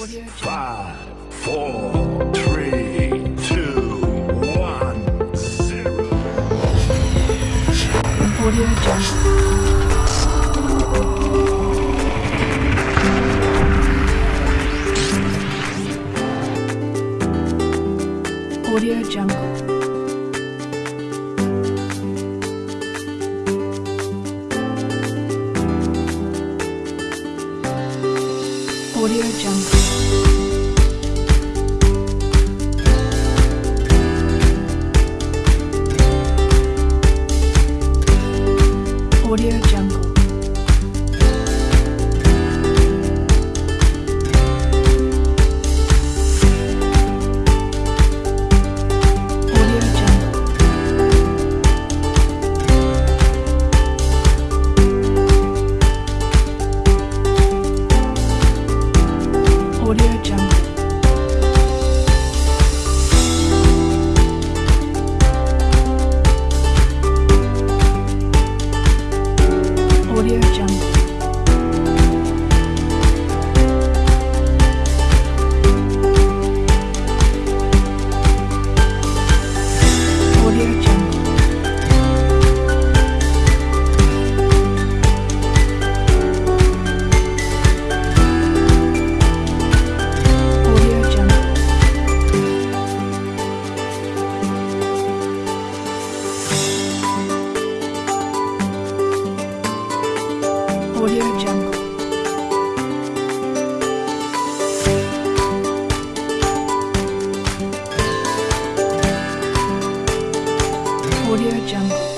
Five, four, three, two, one, zero. Audio Jungle. Audio Jungle. Audio Jungle. Audio Jungle. Audio Jungle.